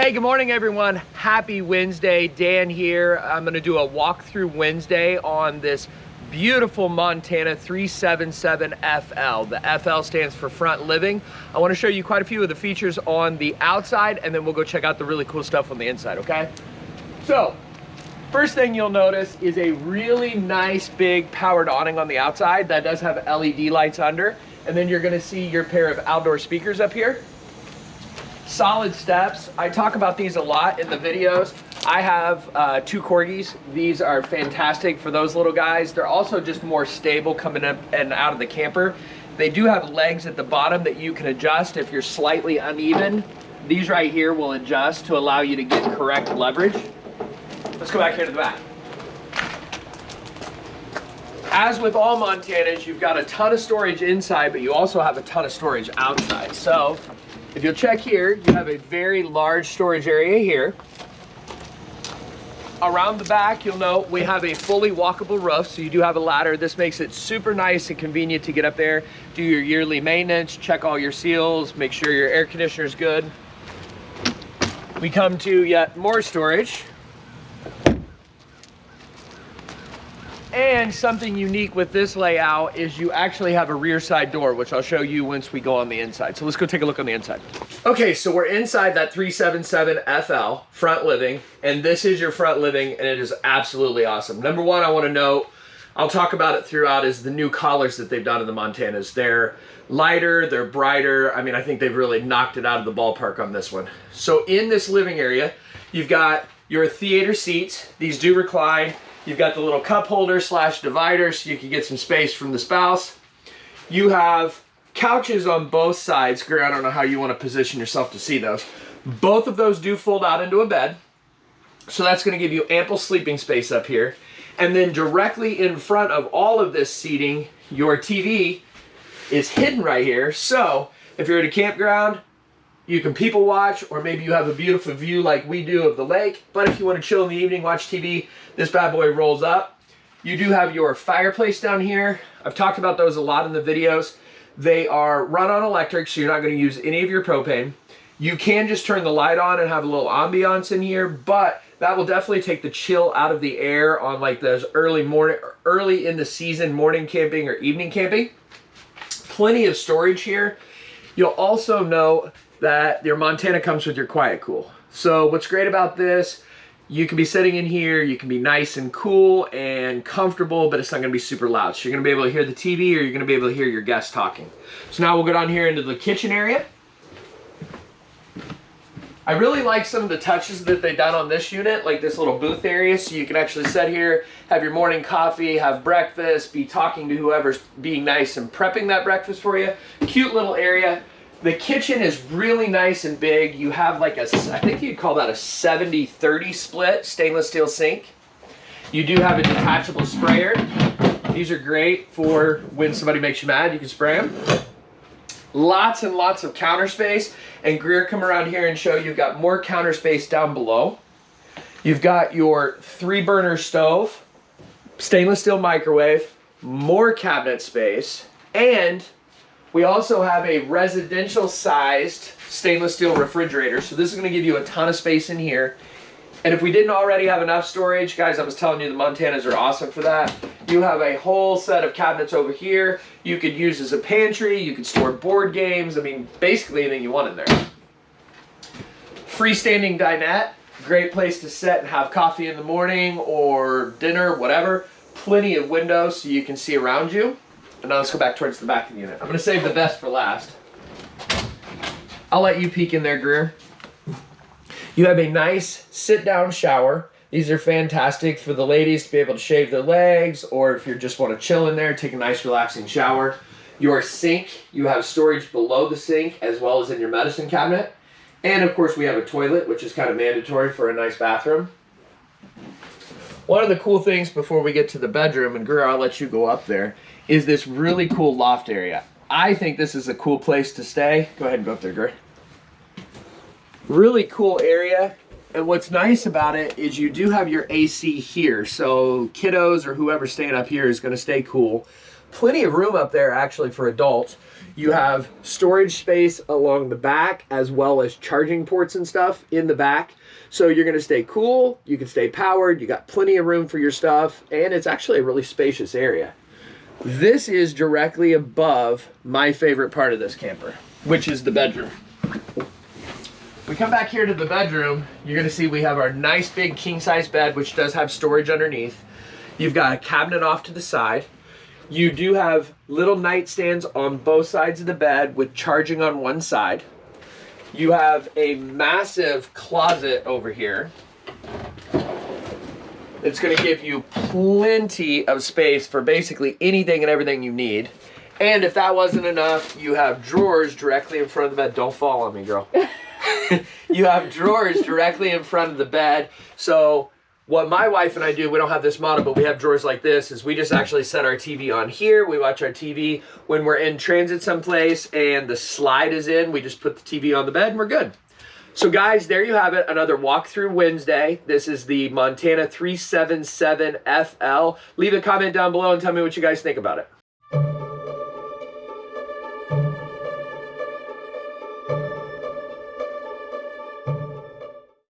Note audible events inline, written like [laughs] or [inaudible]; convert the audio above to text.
Hey, good morning everyone. Happy Wednesday. Dan here. I'm gonna do a walkthrough Wednesday on this beautiful Montana 377FL. The FL stands for front living. I wanna show you quite a few of the features on the outside and then we'll go check out the really cool stuff on the inside, okay? So, first thing you'll notice is a really nice big powered awning on the outside that does have LED lights under. And then you're gonna see your pair of outdoor speakers up here solid steps. I talk about these a lot in the videos. I have uh, two Corgis. These are fantastic for those little guys. They're also just more stable coming up and out of the camper. They do have legs at the bottom that you can adjust if you're slightly uneven. These right here will adjust to allow you to get correct leverage. Let's go back here to the back. As with all Montanas, you've got a ton of storage inside, but you also have a ton of storage outside. So if you'll check here, you have a very large storage area here. Around the back, you'll note we have a fully walkable roof, so you do have a ladder. This makes it super nice and convenient to get up there, do your yearly maintenance, check all your seals, make sure your air conditioner is good. We come to yet more storage. And something unique with this layout is you actually have a rear side door, which I'll show you once we go on the inside. So let's go take a look on the inside. Okay, so we're inside that 377 FL front living, and this is your front living, and it is absolutely awesome. Number one, I wanna note, I'll talk about it throughout, is the new collars that they've done in the Montanas. They're lighter, they're brighter. I mean, I think they've really knocked it out of the ballpark on this one. So in this living area, you've got your theater seats. These do recline. You've got the little cup holder slash divider so you can get some space from the spouse. You have couches on both sides. Greer, I don't know how you want to position yourself to see those. Both of those do fold out into a bed. So that's going to give you ample sleeping space up here. And then directly in front of all of this seating, your TV is hidden right here. So if you're at a campground, you can people watch, or maybe you have a beautiful view like we do of the lake. But if you want to chill in the evening, watch TV, this bad boy rolls up. You do have your fireplace down here. I've talked about those a lot in the videos. They are run on electric, so you're not going to use any of your propane. You can just turn the light on and have a little ambiance in here, but that will definitely take the chill out of the air on like those early morning, early in the season morning camping or evening camping. Plenty of storage here. You'll also know that your Montana comes with your Quiet Cool. So what's great about this, you can be sitting in here, you can be nice and cool and comfortable, but it's not gonna be super loud. So you're gonna be able to hear the TV or you're gonna be able to hear your guests talking. So now we'll go down here into the kitchen area. I really like some of the touches that they've done on this unit, like this little booth area, so you can actually sit here, have your morning coffee, have breakfast, be talking to whoever's being nice and prepping that breakfast for you. Cute little area. The kitchen is really nice and big. You have like a, I think you'd call that a 70-30 split stainless steel sink. You do have a detachable sprayer. These are great for when somebody makes you mad, you can spray them. Lots and lots of counter space. And Greer, come around here and show you've got more counter space down below. You've got your three burner stove, stainless steel microwave, more cabinet space, and we also have a residential sized stainless steel refrigerator. So this is gonna give you a ton of space in here. And if we didn't already have enough storage, guys, I was telling you the Montanas are awesome for that. You have a whole set of cabinets over here. You could use as a pantry. You could store board games. I mean, basically anything you want in there. Freestanding dinette. Great place to sit and have coffee in the morning or dinner, whatever. Plenty of windows so you can see around you. And now let's go back towards the back of the unit. I'm gonna save the best for last. I'll let you peek in there, Greer. You have a nice sit-down shower. These are fantastic for the ladies to be able to shave their legs, or if you just want to chill in there, take a nice relaxing shower. Your sink, you have storage below the sink as well as in your medicine cabinet. And of course we have a toilet, which is kind of mandatory for a nice bathroom. One of the cool things before we get to the bedroom, and Greer, I'll let you go up there, is this really cool loft area. I think this is a cool place to stay. Go ahead and go up there, Greer. Really cool area. And what's nice about it is you do have your AC here. So kiddos or whoever's staying up here is going to stay cool. Plenty of room up there actually for adults. You have storage space along the back as well as charging ports and stuff in the back. So you're gonna stay cool, you can stay powered, you got plenty of room for your stuff, and it's actually a really spacious area. This is directly above my favorite part of this camper, which is the bedroom. We come back here to the bedroom, you're gonna see we have our nice big king size bed, which does have storage underneath. You've got a cabinet off to the side. You do have little nightstands on both sides of the bed with charging on one side. You have a massive closet over here. It's going to give you plenty of space for basically anything and everything you need. And if that wasn't enough, you have drawers directly in front of the bed. Don't fall on me, girl. [laughs] [laughs] you have drawers directly in front of the bed. So what my wife and I do, we don't have this model, but we have drawers like this, is we just actually set our TV on here. We watch our TV when we're in transit someplace and the slide is in, we just put the TV on the bed and we're good. So guys, there you have it, another walkthrough Wednesday. This is the Montana 377FL. Leave a comment down below and tell me what you guys think about it.